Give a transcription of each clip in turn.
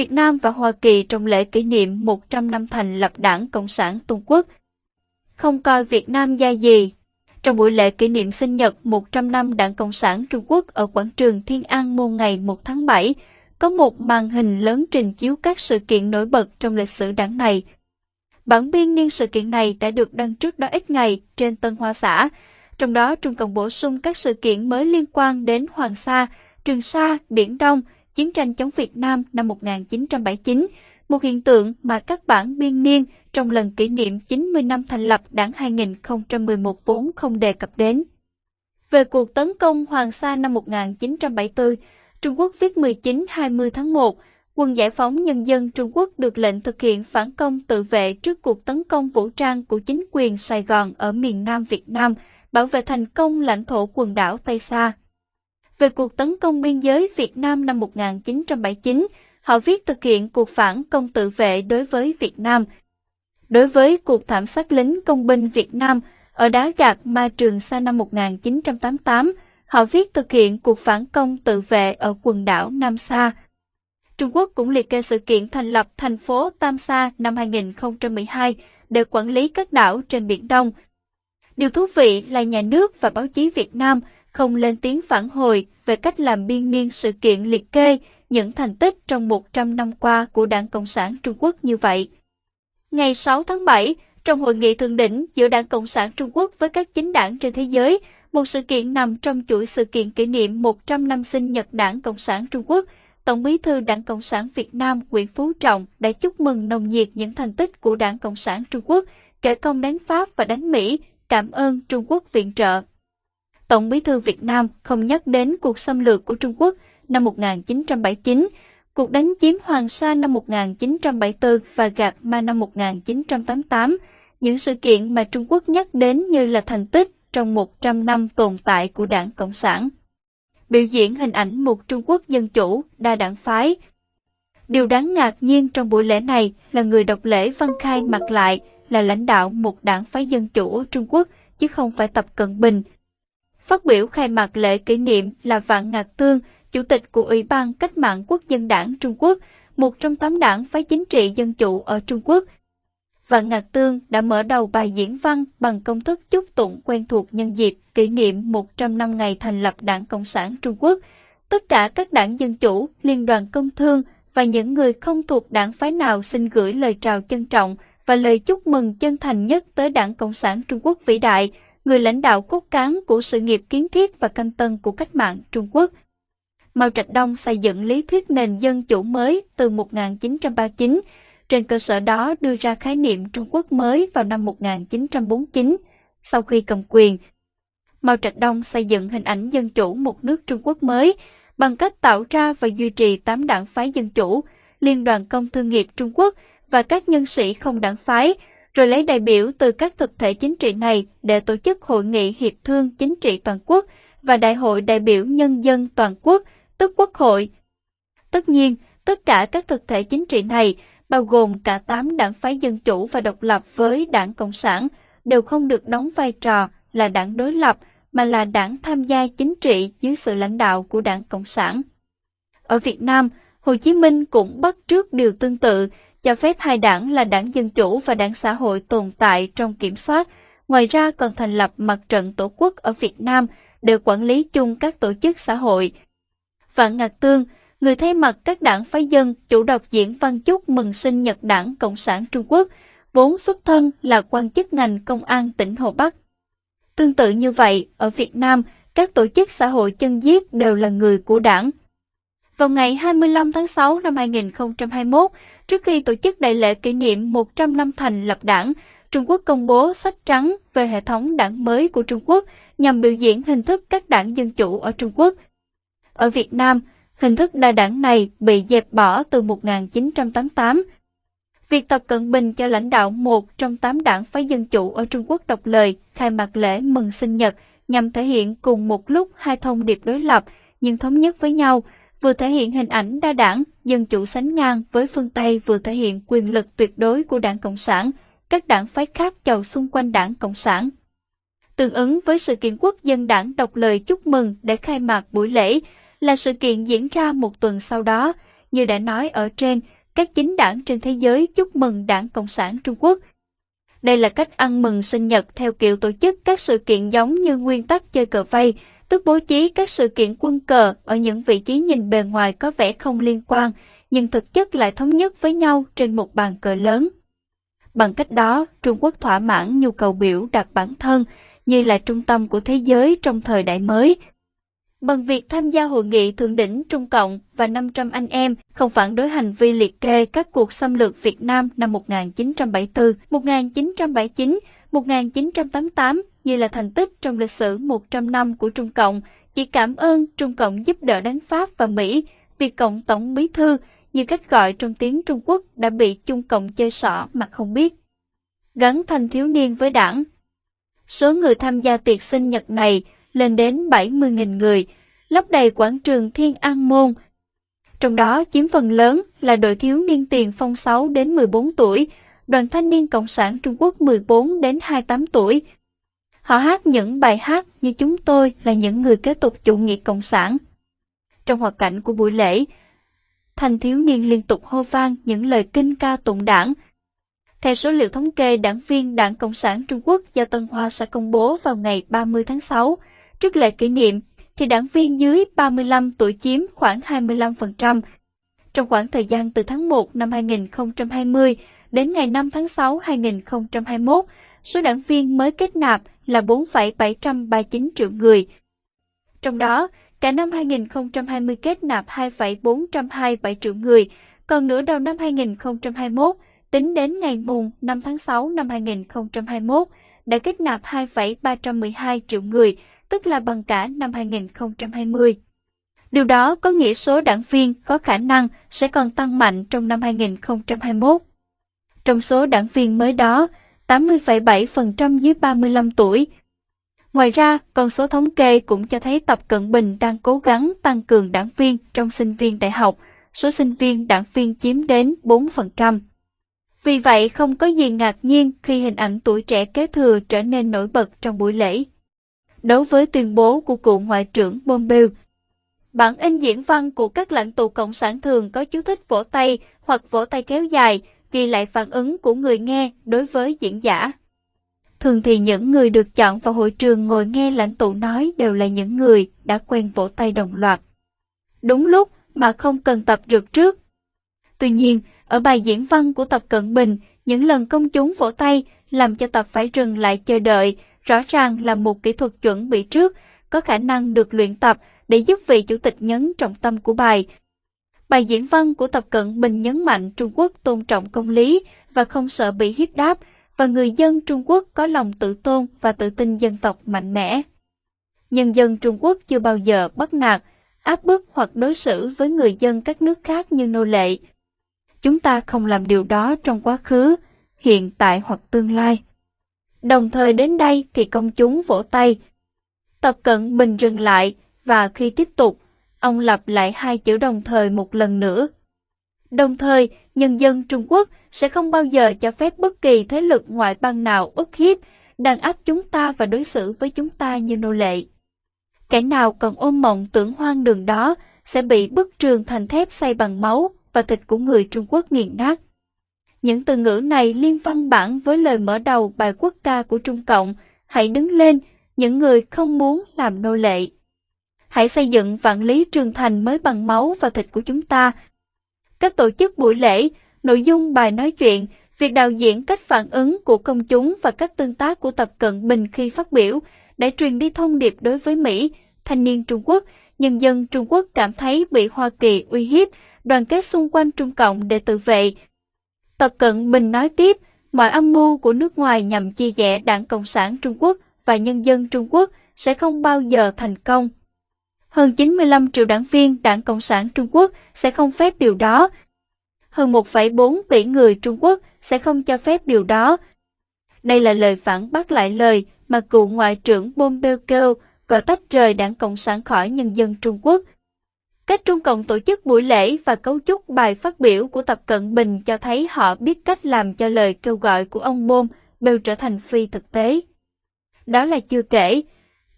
Việt Nam và Hoa Kỳ trong lễ kỷ niệm 100 năm thành lập Đảng Cộng sản Trung Quốc. Không coi Việt Nam ra gì. Trong buổi lễ kỷ niệm sinh nhật 100 năm Đảng Cộng sản Trung Quốc ở quảng trường Thiên An Môn ngày 1 tháng 7, có một màn hình lớn trình chiếu các sự kiện nổi bật trong lịch sử đảng này. Bản biên niên sự kiện này đã được đăng trước đó ít ngày trên Tân Hoa Xã, trong đó Trung Cộng bổ sung các sự kiện mới liên quan đến Hoàng Sa, Trường Sa, Biển Đông, chiến tranh chống Việt Nam năm 1979, một hiện tượng mà các bản biên niên trong lần kỷ niệm 90 năm thành lập đảng 2011 vốn không đề cập đến. Về cuộc tấn công Hoàng Sa năm 1974, Trung Quốc viết 19-20 tháng 1, Quân Giải phóng Nhân dân Trung Quốc được lệnh thực hiện phản công tự vệ trước cuộc tấn công vũ trang của chính quyền Sài Gòn ở miền Nam Việt Nam, bảo vệ thành công lãnh thổ quần đảo Tây Sa. Về cuộc tấn công biên giới Việt Nam năm 1979, họ viết thực hiện cuộc phản công tự vệ đối với Việt Nam. Đối với cuộc thảm sát lính công binh Việt Nam ở đá gạt Ma Trường Sa năm 1988, họ viết thực hiện cuộc phản công tự vệ ở quần đảo Nam Sa. Trung Quốc cũng liệt kê sự kiện thành lập thành phố Tam Sa năm 2012 để quản lý các đảo trên Biển Đông. Điều thú vị là nhà nước và báo chí Việt Nam không lên tiếng phản hồi về cách làm biên niên sự kiện liệt kê những thành tích trong 100 năm qua của Đảng Cộng sản Trung Quốc như vậy. Ngày 6 tháng 7, trong hội nghị thượng đỉnh giữa Đảng Cộng sản Trung Quốc với các chính đảng trên thế giới, một sự kiện nằm trong chuỗi sự kiện kỷ niệm 100 năm sinh nhật Đảng Cộng sản Trung Quốc, Tổng bí thư Đảng Cộng sản Việt Nam Nguyễn Phú Trọng đã chúc mừng nồng nhiệt những thành tích của Đảng Cộng sản Trung Quốc, kể công đánh Pháp và đánh Mỹ, cảm ơn Trung Quốc viện trợ. Tổng bí thư Việt Nam không nhắc đến cuộc xâm lược của Trung Quốc năm 1979, cuộc đánh chiếm Hoàng Sa năm 1974 và Gạt Ma năm 1988, những sự kiện mà Trung Quốc nhắc đến như là thành tích trong 100 năm tồn tại của Đảng Cộng sản. Biểu diễn hình ảnh một Trung Quốc dân chủ, đa đảng phái. Điều đáng ngạc nhiên trong buổi lễ này là người đọc lễ văn khai mặt lại là lãnh đạo một đảng phái dân chủ ở Trung Quốc, chứ không phải Tập Cận Bình. Phát biểu khai mạc lễ kỷ niệm là Vạn Ngạc Tương, Chủ tịch của Ủy ban Cách mạng Quốc dân đảng Trung Quốc, một trong tám đảng phái chính trị dân chủ ở Trung Quốc. Vạn Ngạc Tương đã mở đầu bài diễn văn bằng công thức chúc tụng quen thuộc nhân dịp kỷ niệm 100 năm ngày thành lập Đảng Cộng sản Trung Quốc. Tất cả các đảng dân chủ, liên đoàn công thương và những người không thuộc đảng phái nào xin gửi lời chào trân trọng và lời chúc mừng chân thành nhất tới Đảng Cộng sản Trung Quốc vĩ đại, người lãnh đạo cốt cán của sự nghiệp kiến thiết và canh tân của cách mạng Trung Quốc. Mao Trạch Đông xây dựng lý thuyết nền dân chủ mới từ 1939, trên cơ sở đó đưa ra khái niệm Trung Quốc mới vào năm 1949. Sau khi cầm quyền, Mao Trạch Đông xây dựng hình ảnh dân chủ một nước Trung Quốc mới bằng cách tạo ra và duy trì tám đảng phái dân chủ, Liên đoàn Công Thương nghiệp Trung Quốc và các nhân sĩ không đảng phái, rồi lấy đại biểu từ các thực thể chính trị này để tổ chức hội nghị hiệp thương chính trị toàn quốc và đại hội đại biểu nhân dân toàn quốc, tức quốc hội. Tất nhiên, tất cả các thực thể chính trị này, bao gồm cả 8 đảng phái dân chủ và độc lập với đảng Cộng sản, đều không được đóng vai trò là đảng đối lập, mà là đảng tham gia chính trị dưới sự lãnh đạo của đảng Cộng sản. Ở Việt Nam, Hồ Chí Minh cũng bắt trước điều tương tự, cho phép hai đảng là đảng Dân Chủ và đảng Xã hội tồn tại trong kiểm soát, ngoài ra còn thành lập mặt trận tổ quốc ở Việt Nam để quản lý chung các tổ chức xã hội. Vạn Ngạc Tương, người thay mặt các đảng phái dân chủ đọc diễn văn chúc mừng sinh nhật đảng Cộng sản Trung Quốc, vốn xuất thân là quan chức ngành công an tỉnh Hồ Bắc. Tương tự như vậy, ở Việt Nam, các tổ chức xã hội chân giết đều là người của đảng. Vào ngày 25 tháng 6 năm 2021, trước khi tổ chức đại lễ kỷ niệm 100 năm thành lập đảng, Trung Quốc công bố sách trắng về hệ thống đảng mới của Trung Quốc nhằm biểu diễn hình thức các đảng dân chủ ở Trung Quốc. Ở Việt Nam, hình thức đa đảng này bị dẹp bỏ từ 1988. Việc Tập Cận Bình cho lãnh đạo một trong tám đảng phái dân chủ ở Trung Quốc đọc lời khai mạc lễ mừng sinh nhật nhằm thể hiện cùng một lúc hai thông điệp đối lập nhưng thống nhất với nhau, vừa thể hiện hình ảnh đa đảng, dân chủ sánh ngang với phương Tây vừa thể hiện quyền lực tuyệt đối của đảng Cộng sản, các đảng phái khác chầu xung quanh đảng Cộng sản. Tương ứng với sự kiện quốc dân đảng đọc lời chúc mừng để khai mạc buổi lễ là sự kiện diễn ra một tuần sau đó, như đã nói ở trên, các chính đảng trên thế giới chúc mừng Đảng Cộng sản Trung Quốc. Đây là cách ăn mừng sinh nhật theo kiểu tổ chức các sự kiện giống như nguyên tắc chơi cờ vây, tức bố trí các sự kiện quân cờ ở những vị trí nhìn bề ngoài có vẻ không liên quan, nhưng thực chất lại thống nhất với nhau trên một bàn cờ lớn. Bằng cách đó, Trung Quốc thỏa mãn nhu cầu biểu đạt bản thân như là trung tâm của thế giới trong thời đại mới. Bằng việc tham gia hội nghị thượng đỉnh Trung Cộng và 500 anh em không phản đối hành vi liệt kê các cuộc xâm lược Việt Nam năm 1974, 1979, 1988 như là thành tích trong lịch sử 100 năm của Trung Cộng, chỉ cảm ơn Trung Cộng giúp đỡ đánh Pháp và Mỹ, việc Cộng Tổng Bí Thư như cách gọi trong tiếng Trung Quốc đã bị Trung Cộng chơi xỏ mà không biết. Gắn thanh thiếu niên với đảng Số người tham gia tiệc sinh nhật này lên đến 70.000 người, lấp đầy quảng trường Thiên An Môn. Trong đó chiếm phần lớn là đội thiếu niên tiền phong 6 đến 14 tuổi, đoàn thanh niên Cộng sản Trung Quốc 14 đến 28 tuổi. Họ hát những bài hát như chúng tôi là những người kế tục chủ nghĩa Cộng sản. Trong hoạt cảnh của buổi lễ, thanh thiếu niên liên tục hô vang những lời kinh ca tụng đảng. Theo số liệu thống kê đảng viên Đảng Cộng sản Trung Quốc do Tân Hoa sẽ công bố vào ngày 30 tháng 6, trước lễ kỷ niệm, thì đảng viên dưới 35 tuổi chiếm khoảng 25%. Trong khoảng thời gian từ tháng 1 năm 2020 đến ngày 5 tháng 6 2021, số đảng viên mới kết nạp là 4,739 triệu người. Trong đó, Cả năm 2020 kết nạp 2,427 triệu người, còn nửa đầu năm 2021, tính đến ngày mùng 5 tháng 6 năm 2021, đã kết nạp 2,312 triệu người, tức là bằng cả năm 2020. Điều đó có nghĩa số đảng viên có khả năng sẽ còn tăng mạnh trong năm 2021. Trong số đảng viên mới đó, 80,7% dưới 35 tuổi, Ngoài ra, con số thống kê cũng cho thấy Tập Cận Bình đang cố gắng tăng cường đảng viên trong sinh viên đại học, số sinh viên đảng viên chiếm đến 4%. Vì vậy, không có gì ngạc nhiên khi hình ảnh tuổi trẻ kế thừa trở nên nổi bật trong buổi lễ. Đối với tuyên bố của cựu Ngoại trưởng Pompeo, bản in diễn văn của các lãnh tụ Cộng sản thường có chú thích vỗ tay hoặc vỗ tay kéo dài, ghi lại phản ứng của người nghe đối với diễn giả. Thường thì những người được chọn vào hội trường ngồi nghe lãnh tụ nói đều là những người đã quen vỗ tay đồng loạt. Đúng lúc mà không cần tập rượt trước. Tuy nhiên, ở bài diễn văn của Tập Cận Bình, những lần công chúng vỗ tay làm cho Tập phải dừng lại chờ đợi, rõ ràng là một kỹ thuật chuẩn bị trước, có khả năng được luyện tập để giúp vị chủ tịch nhấn trọng tâm của bài. Bài diễn văn của Tập Cận Bình nhấn mạnh Trung Quốc tôn trọng công lý và không sợ bị hiếp đáp, và người dân Trung Quốc có lòng tự tôn và tự tin dân tộc mạnh mẽ. Nhân dân Trung Quốc chưa bao giờ bắt nạt, áp bức hoặc đối xử với người dân các nước khác như nô lệ. Chúng ta không làm điều đó trong quá khứ, hiện tại hoặc tương lai. Đồng thời đến đây thì công chúng vỗ tay. Tập cận bình dừng lại và khi tiếp tục, ông lặp lại hai chữ đồng thời một lần nữa. Đồng thời, nhân dân Trung Quốc sẽ không bao giờ cho phép bất kỳ thế lực ngoại bang nào ức hiếp, đàn áp chúng ta và đối xử với chúng ta như nô lệ. Kẻ nào còn ôm mộng tưởng hoang đường đó sẽ bị bức trường thành thép xây bằng máu và thịt của người Trung Quốc nghiền nát. Những từ ngữ này liên văn bản với lời mở đầu bài quốc ca của Trung Cộng, hãy đứng lên, những người không muốn làm nô lệ. Hãy xây dựng vạn lý trường thành mới bằng máu và thịt của chúng ta. Các tổ chức buổi lễ nội dung bài nói chuyện, việc đạo diễn cách phản ứng của công chúng và cách tương tác của Tập Cận Bình khi phát biểu đã truyền đi thông điệp đối với Mỹ, thanh niên Trung Quốc, nhân dân Trung Quốc cảm thấy bị Hoa Kỳ uy hiếp, đoàn kết xung quanh Trung Cộng để tự vệ. Tập Cận Bình nói tiếp, mọi âm mưu của nước ngoài nhằm chia rẽ Đảng Cộng sản Trung Quốc và nhân dân Trung Quốc sẽ không bao giờ thành công. Hơn 95 triệu đảng viên Đảng Cộng sản Trung Quốc sẽ không phép điều đó, hơn 1,4 tỷ người Trung Quốc sẽ không cho phép điều đó. Đây là lời phản bác lại lời mà cựu Ngoại trưởng Pompeo kêu gọi tách rời đảng Cộng sản khỏi nhân dân Trung Quốc. Cách Trung Cộng tổ chức buổi lễ và cấu trúc bài phát biểu của Tập Cận Bình cho thấy họ biết cách làm cho lời kêu gọi của ông Pompeo trở thành phi thực tế. Đó là chưa kể,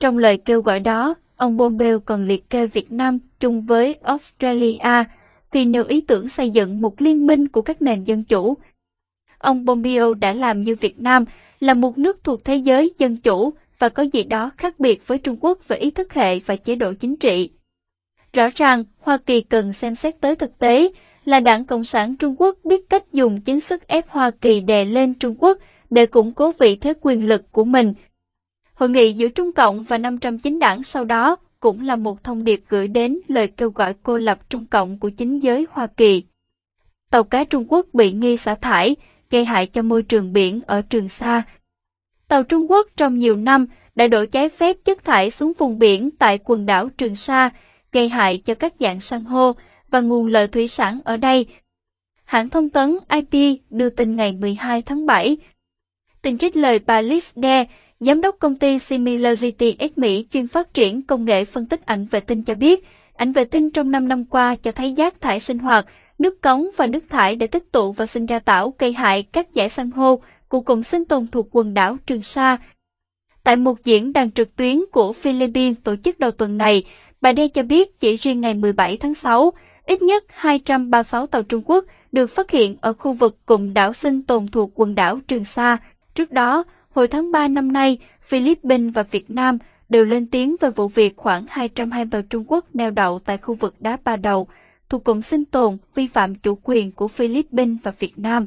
trong lời kêu gọi đó, ông Pompeo còn liệt kê Việt Nam chung với Australia, Kỳ nêu ý tưởng xây dựng một liên minh của các nền dân chủ. Ông Pompeo đã làm như Việt Nam, là một nước thuộc thế giới dân chủ và có gì đó khác biệt với Trung Quốc về ý thức hệ và chế độ chính trị. Rõ ràng, Hoa Kỳ cần xem xét tới thực tế là Đảng Cộng sản Trung Quốc biết cách dùng chính sức ép Hoa Kỳ đè lên Trung Quốc để củng cố vị thế quyền lực của mình. Hội nghị giữa Trung Cộng và 509 đảng sau đó cũng là một thông điệp gửi đến lời kêu gọi cô lập Trung Cộng của chính giới Hoa Kỳ. Tàu cá Trung Quốc bị nghi xả thải, gây hại cho môi trường biển ở Trường Sa. Tàu Trung Quốc trong nhiều năm đã đổ trái phép chất thải xuống vùng biển tại quần đảo Trường Sa, gây hại cho các dạng san hô và nguồn lợi thủy sản ở đây. Hãng thông tấn IP đưa tin ngày 12 tháng 7. Tình trích lời bà Liz Dare, giám đốc công ty Similarity X Mỹ chuyên phát triển công nghệ phân tích ảnh vệ tinh cho biết, ảnh vệ tinh trong 5 năm qua cho thấy rác thải sinh hoạt, nước cống và nước thải để tích tụ và sinh ra tảo gây hại các dải san hô của cụm sinh tồn thuộc quần đảo Trường Sa. Tại một diễn đàn trực tuyến của Philippines tổ chức đầu tuần này, bà Đe cho biết chỉ riêng ngày 17 tháng 6, ít nhất 236 tàu Trung Quốc được phát hiện ở khu vực cụm đảo sinh tồn thuộc quần đảo Trường Sa. Trước đó, hồi tháng 3 năm nay, Philippines và Việt Nam đều lên tiếng về vụ việc khoảng 220 tàu Trung Quốc neo đậu tại khu vực đá ba đầu, thuộc cụm sinh tồn vi phạm chủ quyền của Philippines và Việt Nam.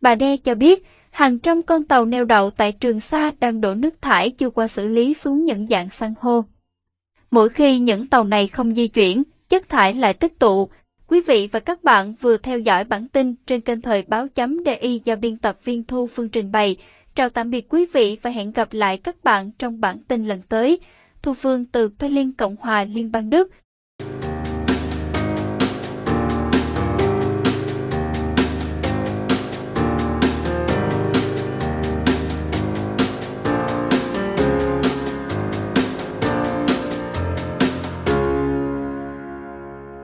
Bà Đe cho biết, hàng trăm con tàu neo đậu tại Trường Sa đang đổ nước thải chưa qua xử lý xuống những dạng san hô. Mỗi khi những tàu này không di chuyển, chất thải lại tích tụ. Quý vị và các bạn vừa theo dõi bản tin trên kênh Thời báo chấm DI do biên tập viên Thu Phương trình bày. Chào tạm biệt quý vị và hẹn gặp lại các bạn trong bản tin lần tới. Thu Phương từ Berlin, Cộng hòa Liên bang Đức.